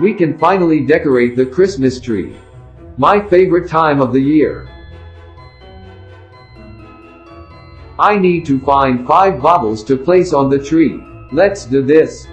We can finally decorate the Christmas tree. My favorite time of the year. I need to find 5 baubles to place on the tree. Let's do this.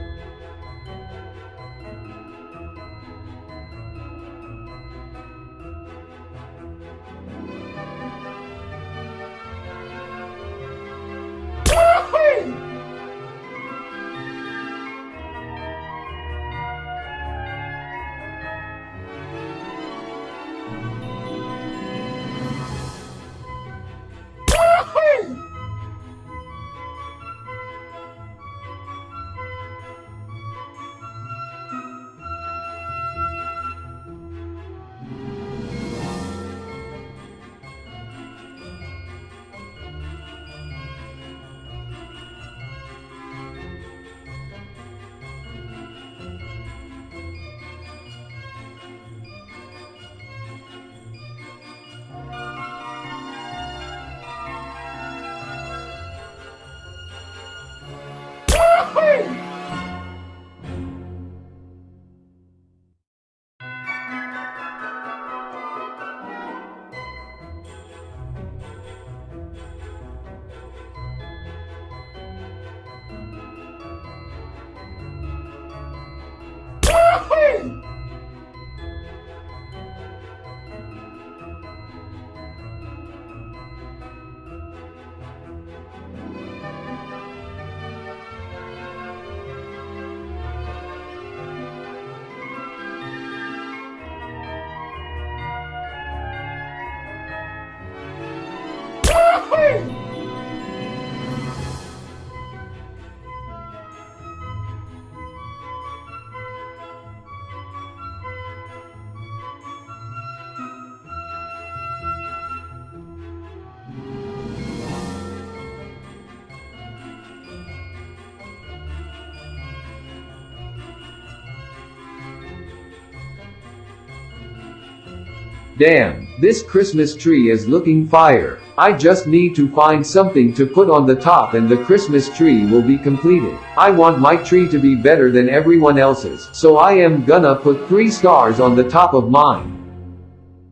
Damn, this Christmas tree is looking fire. I just need to find something to put on the top and the Christmas tree will be completed. I want my tree to be better than everyone else's, so I am gonna put 3 stars on the top of mine.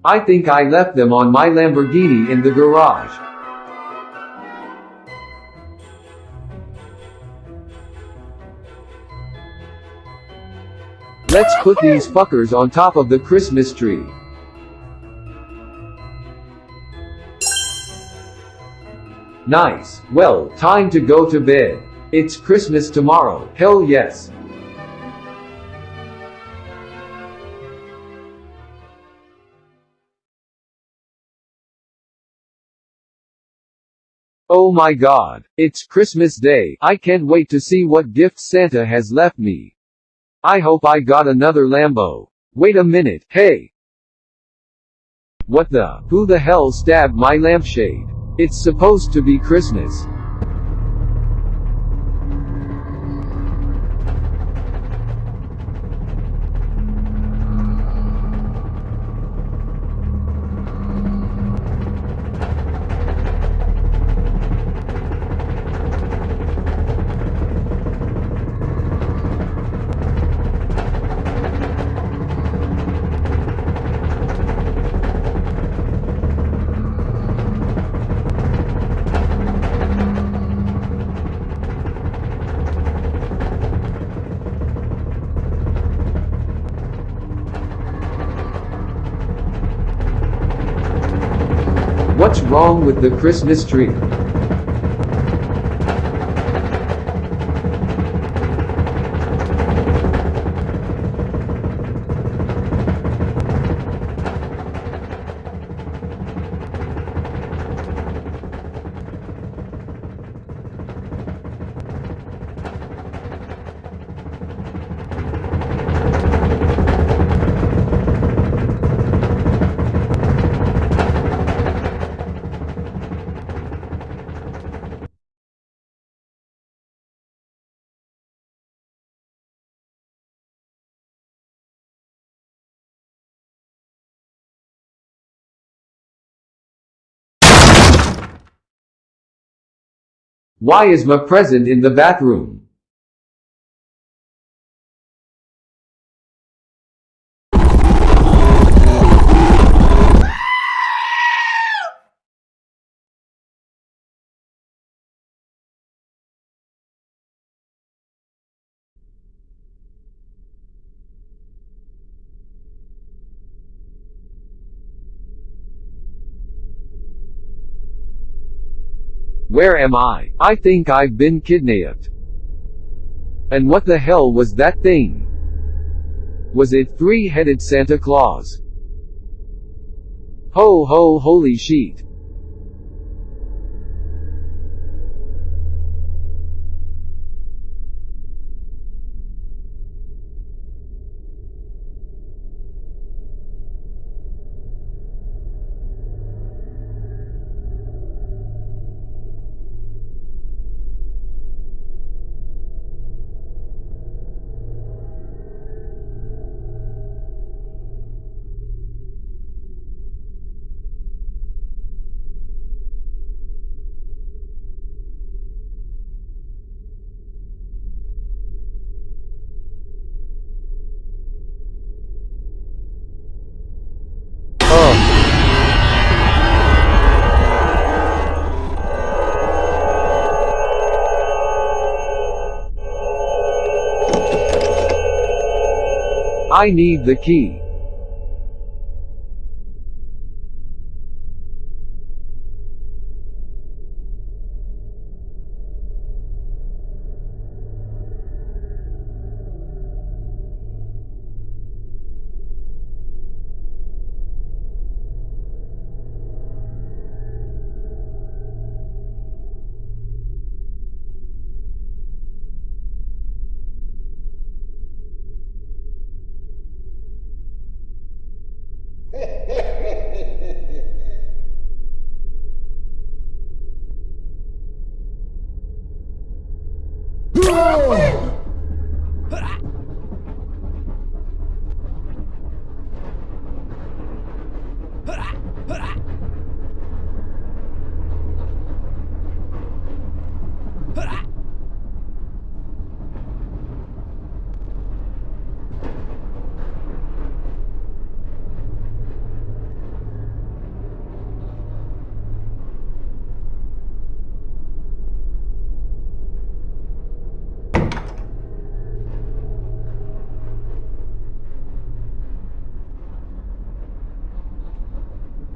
I think I left them on my Lamborghini in the garage. Let's put these fuckers on top of the Christmas tree. Nice. Well, time to go to bed. It's Christmas tomorrow. Hell yes. Oh my god. It's Christmas Day. I can't wait to see what gifts Santa has left me. I hope I got another Lambo. Wait a minute, hey! What the? Who the hell stabbed my lampshade? It's supposed to be Christmas. Wrong with the Christmas tree? Why is Ma present in the bathroom? Where am I? I think I've been kidnapped. And what the hell was that thing? Was it three-headed Santa Claus? Ho ho holy sheet. I need the key.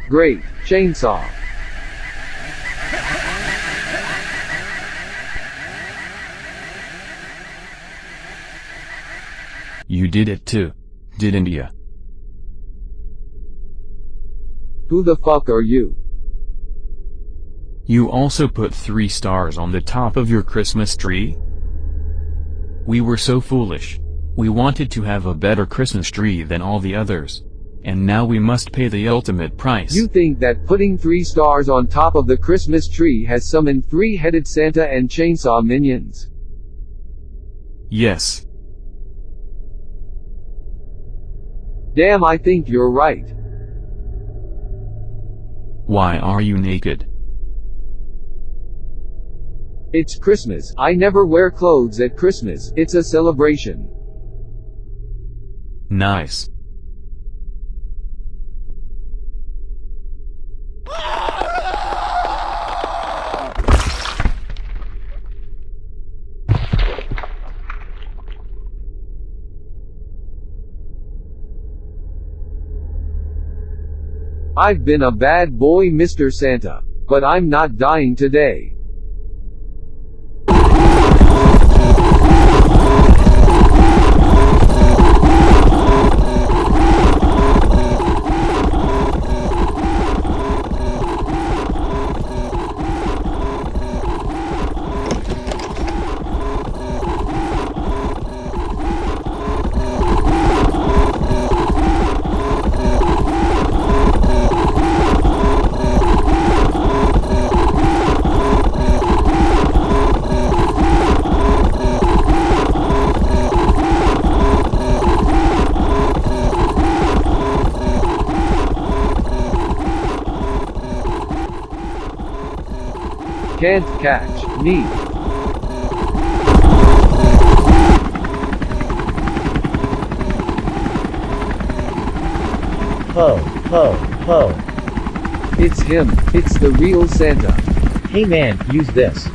Great, chainsaw. You did it too. Didn't ya? Who the fuck are you? You also put three stars on the top of your Christmas tree? We were so foolish. We wanted to have a better Christmas tree than all the others. And now we must pay the ultimate price. You think that putting three stars on top of the Christmas tree has summoned three-headed Santa and chainsaw minions? Yes. Damn I think you're right. Why are you naked? It's Christmas, I never wear clothes at Christmas, it's a celebration. Nice. I've been a bad boy Mr. Santa. But I'm not dying today. Can't catch me. Ho, ho, ho. It's him, it's the real Santa. Hey man, use this.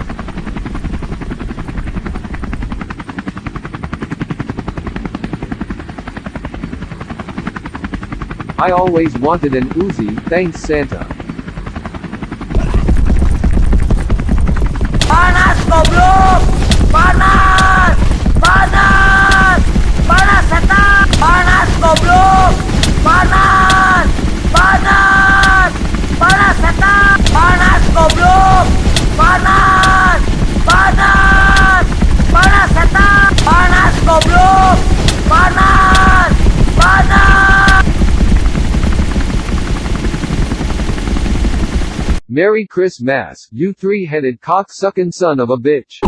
I always wanted an Uzi, thanks Santa. Merry Christmas, you three-headed cock-sucking son of a bitch.